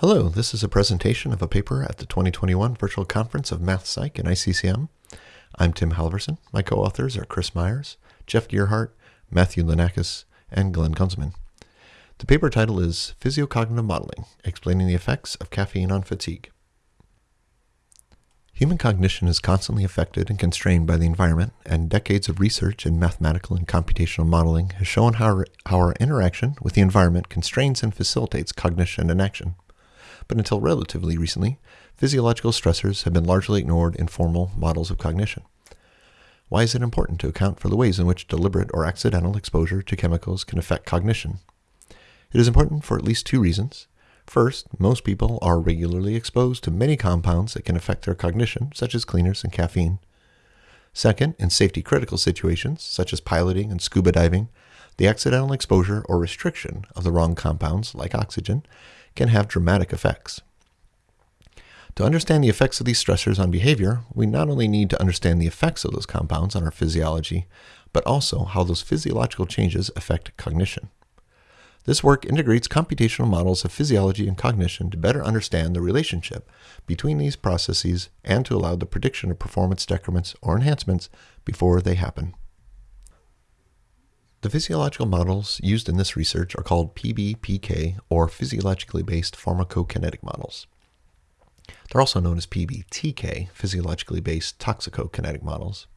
Hello, this is a presentation of a paper at the 2021 Virtual Conference of Math Psych and ICCM. I'm Tim Halverson. My co-authors are Chris Myers, Jeff Gearhart, Matthew Linakis, and Glenn Gunzelmann. The paper title is Physiocognitive Modeling, Explaining the Effects of Caffeine on Fatigue. Human cognition is constantly affected and constrained by the environment, and decades of research in mathematical and computational modeling has shown how, how our interaction with the environment constrains and facilitates cognition and action. But until relatively recently, physiological stressors have been largely ignored in formal models of cognition. Why is it important to account for the ways in which deliberate or accidental exposure to chemicals can affect cognition? It is important for at least two reasons. First, most people are regularly exposed to many compounds that can affect their cognition, such as cleaners and caffeine. Second, in safety critical situations, such as piloting and scuba diving, the accidental exposure or restriction of the wrong compounds, like oxygen, can have dramatic effects. To understand the effects of these stressors on behavior, we not only need to understand the effects of those compounds on our physiology, but also how those physiological changes affect cognition. This work integrates computational models of physiology and cognition to better understand the relationship between these processes and to allow the prediction of performance decrements or enhancements before they happen. The physiological models used in this research are called PBPK or physiologically based pharmacokinetic models. They're also known as PBTK, physiologically based toxicokinetic models.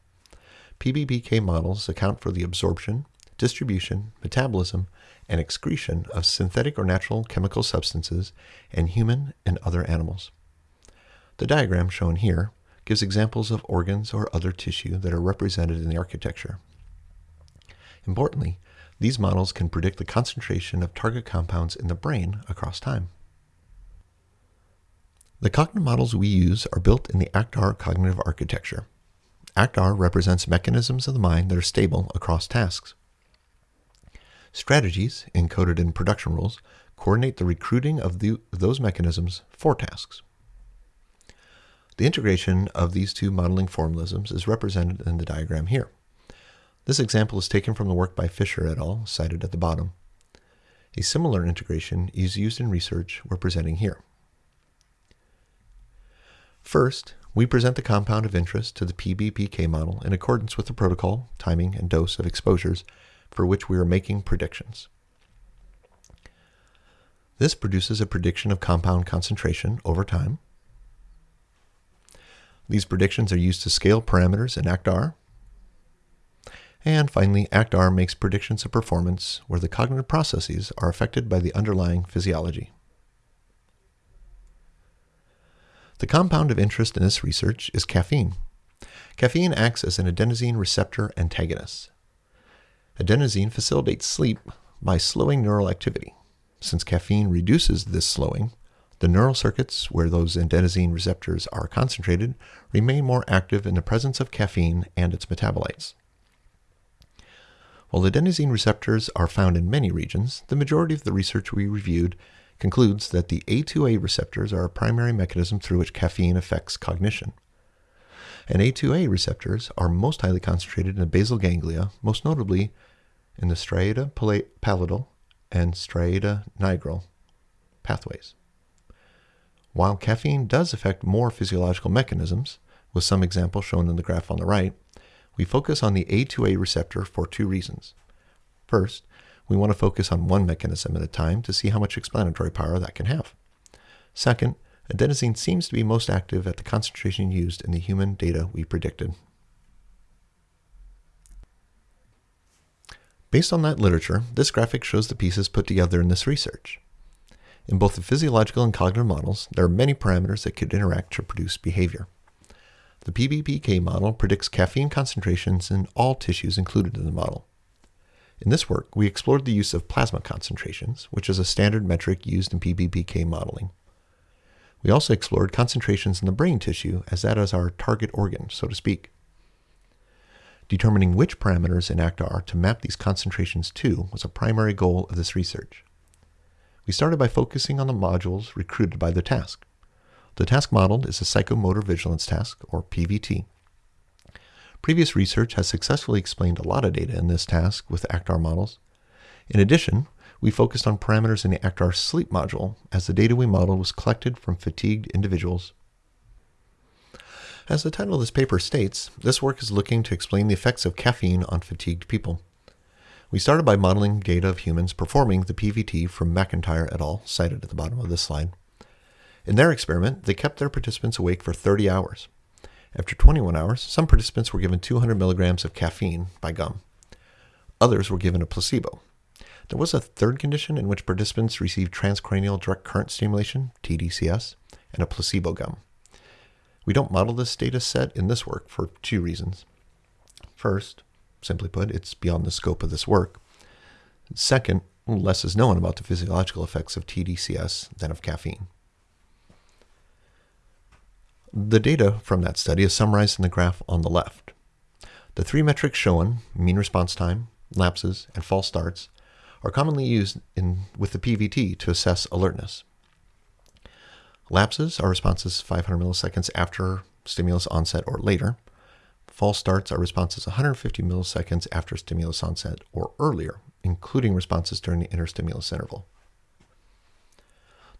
PBPK models account for the absorption, distribution, metabolism, and excretion of synthetic or natural chemical substances in human and other animals. The diagram shown here gives examples of organs or other tissue that are represented in the architecture. Importantly, these models can predict the concentration of target compounds in the brain across time. The cognitive models we use are built in the ACT-R cognitive architecture. ACT-R represents mechanisms of the mind that are stable across tasks. Strategies, encoded in production rules, coordinate the recruiting of the, those mechanisms for tasks. The integration of these two modeling formalisms is represented in the diagram here. This example is taken from the work by Fisher et al., cited at the bottom. A similar integration is used in research we're presenting here. First, we present the compound of interest to the PBPK model in accordance with the protocol, timing, and dose of exposures for which we are making predictions. This produces a prediction of compound concentration over time. These predictions are used to scale parameters in ACT-R. And finally, ACT-R makes predictions of performance where the cognitive processes are affected by the underlying physiology. The compound of interest in this research is caffeine. Caffeine acts as an adenosine receptor antagonist. Adenosine facilitates sleep by slowing neural activity. Since caffeine reduces this slowing, the neural circuits where those adenosine receptors are concentrated remain more active in the presence of caffeine and its metabolites. While adenosine receptors are found in many regions, the majority of the research we reviewed concludes that the A2A receptors are a primary mechanism through which caffeine affects cognition and A2A receptors are most highly concentrated in the basal ganglia, most notably in the striatopallidal and striata nigral pathways. While caffeine does affect more physiological mechanisms, with some examples shown in the graph on the right, we focus on the A2A receptor for two reasons. First, we want to focus on one mechanism at a time to see how much explanatory power that can have. Second, adenosine seems to be most active at the concentration used in the human data we predicted. Based on that literature, this graphic shows the pieces put together in this research. In both the physiological and cognitive models, there are many parameters that could interact to produce behavior. The PBPK model predicts caffeine concentrations in all tissues included in the model. In this work, we explored the use of plasma concentrations, which is a standard metric used in PBPK modeling. We also explored concentrations in the brain tissue as that is our target organ, so to speak. Determining which parameters in ACT-R to map these concentrations to was a primary goal of this research. We started by focusing on the modules recruited by the task. The task modeled is a psychomotor vigilance task, or PVT. Previous research has successfully explained a lot of data in this task with ACT-R models. In addition, we focused on parameters in the ACT-R sleep module as the data we modeled was collected from fatigued individuals. As the title of this paper states, this work is looking to explain the effects of caffeine on fatigued people. We started by modeling data of humans performing the PVT from McIntire et al., cited at the bottom of this slide. In their experiment, they kept their participants awake for 30 hours. After 21 hours, some participants were given 200 milligrams of caffeine by gum. Others were given a placebo. There was a third condition in which participants received transcranial direct current stimulation, TDCS, and a placebo gum. We don't model this data set in this work for two reasons. First, simply put, it's beyond the scope of this work. Second, less is known about the physiological effects of TDCS than of caffeine. The data from that study is summarized in the graph on the left. The three metrics shown, mean response time, lapses, and false starts, are commonly used in, with the PVT to assess alertness. Lapses are responses 500 milliseconds after stimulus onset or later. False starts are responses 150 milliseconds after stimulus onset or earlier, including responses during the interstimulus interval.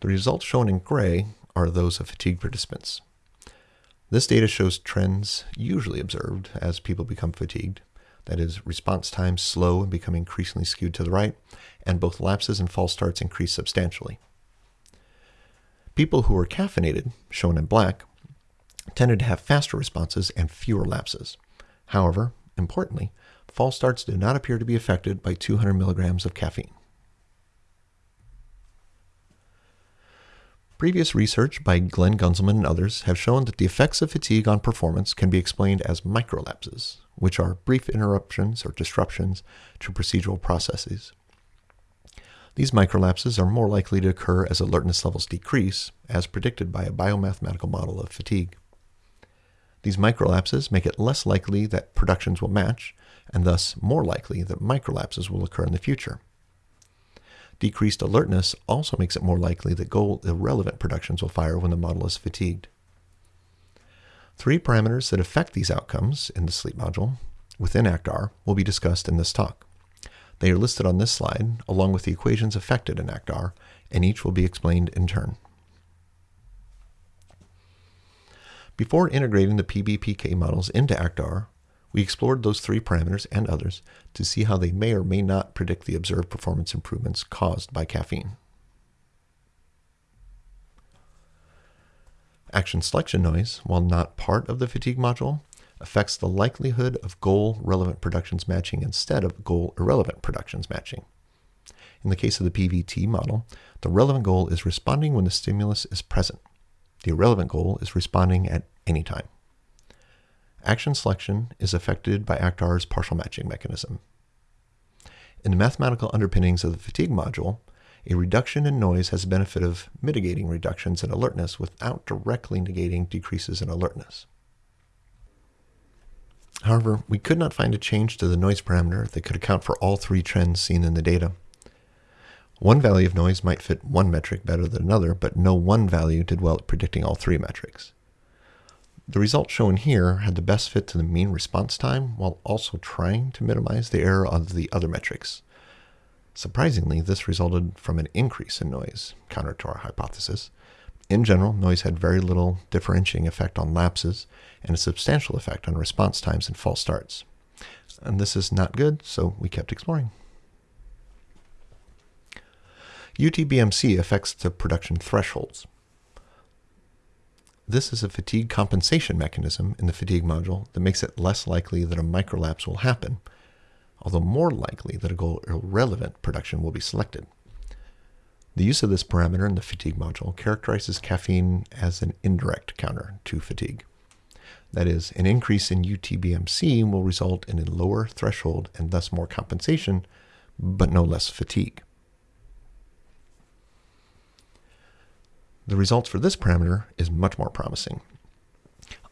The results shown in gray are those of fatigue participants. This data shows trends usually observed as people become fatigued. That is, response times slow and become increasingly skewed to the right, and both lapses and false starts increase substantially. People who were caffeinated, shown in black, tended to have faster responses and fewer lapses. However, importantly, false starts do not appear to be affected by 200 milligrams of caffeine. Previous research by Glenn Gunzelmann and others have shown that the effects of fatigue on performance can be explained as microlapses, which are brief interruptions or disruptions to procedural processes. These microlapses are more likely to occur as alertness levels decrease, as predicted by a biomathematical model of fatigue. These microlapses make it less likely that productions will match, and thus more likely that microlapses will occur in the future. Decreased alertness also makes it more likely that goal irrelevant productions will fire when the model is fatigued. Three parameters that affect these outcomes in the sleep module within ACT-R will be discussed in this talk. They are listed on this slide along with the equations affected in ACT-R, and each will be explained in turn. Before integrating the PBPK models into ACT-R, we explored those three parameters and others to see how they may or may not predict the observed performance improvements caused by caffeine. Action selection noise, while not part of the fatigue module, affects the likelihood of goal relevant productions matching instead of goal irrelevant productions matching. In the case of the PVT model, the relevant goal is responding when the stimulus is present. The irrelevant goal is responding at any time. Action selection is affected by ACT-R's partial matching mechanism. In the mathematical underpinnings of the fatigue module, a reduction in noise has the benefit of mitigating reductions in alertness without directly negating decreases in alertness. However, we could not find a change to the noise parameter that could account for all three trends seen in the data. One value of noise might fit one metric better than another, but no one value did well at predicting all three metrics. The result shown here had the best fit to the mean response time while also trying to minimize the error of the other metrics. Surprisingly, this resulted from an increase in noise, counter to our hypothesis. In general, noise had very little differentiating effect on lapses and a substantial effect on response times and false starts. And this is not good, so we kept exploring. UTBMC affects the production thresholds. This is a fatigue compensation mechanism in the fatigue module that makes it less likely that a microlapse will happen, although more likely that a goal irrelevant production will be selected. The use of this parameter in the fatigue module characterizes caffeine as an indirect counter to fatigue. That is, an increase in UTBMC will result in a lower threshold and thus more compensation, but no less fatigue. The results for this parameter is much more promising.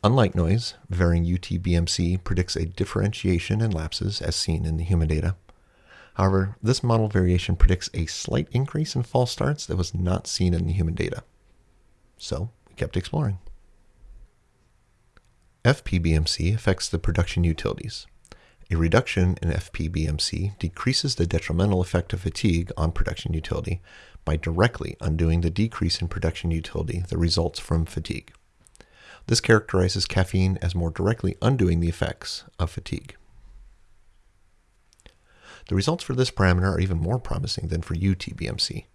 Unlike noise, varying UTBMC predicts a differentiation in lapses as seen in the human data. However, this model variation predicts a slight increase in false starts that was not seen in the human data. So we kept exploring. FPBMC affects the production utilities. A reduction in FPBMC decreases the detrimental effect of fatigue on production utility by directly undoing the decrease in production utility that results from fatigue. This characterizes caffeine as more directly undoing the effects of fatigue. The results for this parameter are even more promising than for UTBMC.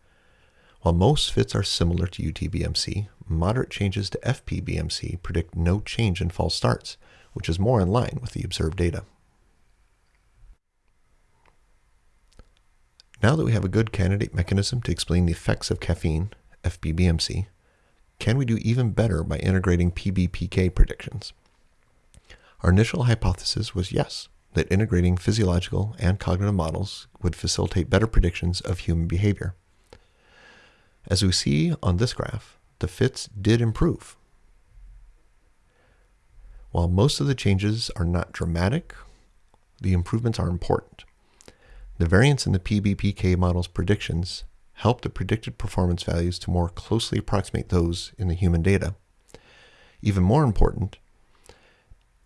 While most fits are similar to UTBMC, moderate changes to FPBMC predict no change in false starts, which is more in line with the observed data. Now that we have a good candidate mechanism to explain the effects of caffeine, FPBMC, can we do even better by integrating PBPK predictions? Our initial hypothesis was yes, that integrating physiological and cognitive models would facilitate better predictions of human behavior. As we see on this graph, the fits did improve. While most of the changes are not dramatic, the improvements are important. The variance in the PBPK model's predictions help the predicted performance values to more closely approximate those in the human data. Even more important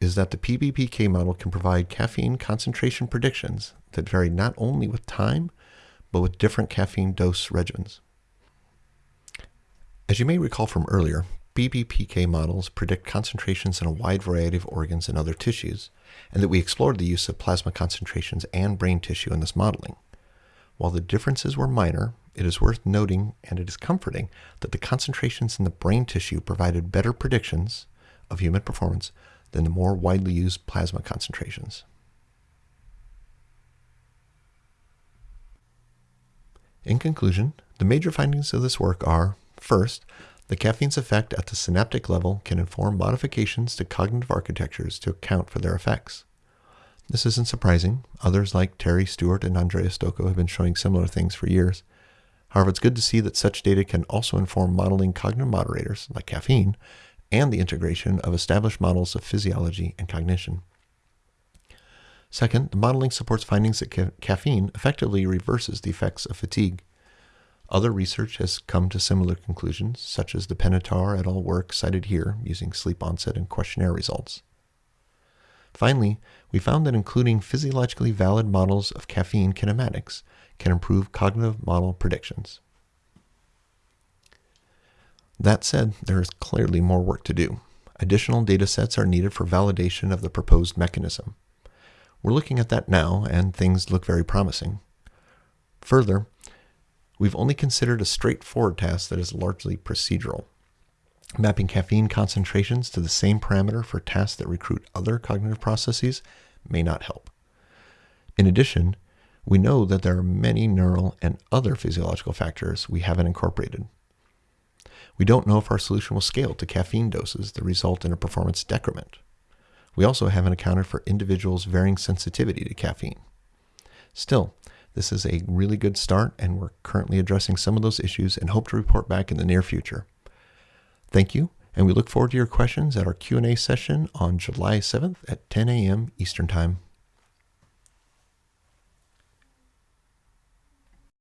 is that the PBPK model can provide caffeine concentration predictions that vary not only with time, but with different caffeine dose regimens. As you may recall from earlier, PBPK models predict concentrations in a wide variety of organs and other tissues, and that we explored the use of plasma concentrations and brain tissue in this modeling. While the differences were minor, it is worth noting and it is comforting that the concentrations in the brain tissue provided better predictions of human performance than the more widely used plasma concentrations. In conclusion, the major findings of this work are First, the caffeine's effect at the synaptic level can inform modifications to cognitive architectures to account for their effects. This isn't surprising. Others like Terry Stewart and Andrea Stocco have been showing similar things for years. However, it's good to see that such data can also inform modeling cognitive moderators, like caffeine, and the integration of established models of physiology and cognition. Second, the modeling supports findings that ca caffeine effectively reverses the effects of fatigue. Other research has come to similar conclusions, such as the Penetar et al. work cited here using sleep onset and questionnaire results. Finally, we found that including physiologically valid models of caffeine kinematics can improve cognitive model predictions. That said, there is clearly more work to do. Additional data sets are needed for validation of the proposed mechanism. We're looking at that now, and things look very promising. Further, We've only considered a straightforward task that is largely procedural. Mapping caffeine concentrations to the same parameter for tasks that recruit other cognitive processes may not help. In addition, we know that there are many neural and other physiological factors we haven't incorporated. We don't know if our solution will scale to caffeine doses that result in a performance decrement. We also haven't accounted for individuals' varying sensitivity to caffeine. Still, this is a really good start, and we're currently addressing some of those issues and hope to report back in the near future. Thank you, and we look forward to your questions at our Q&A session on July 7th at 10 a.m. Eastern Time.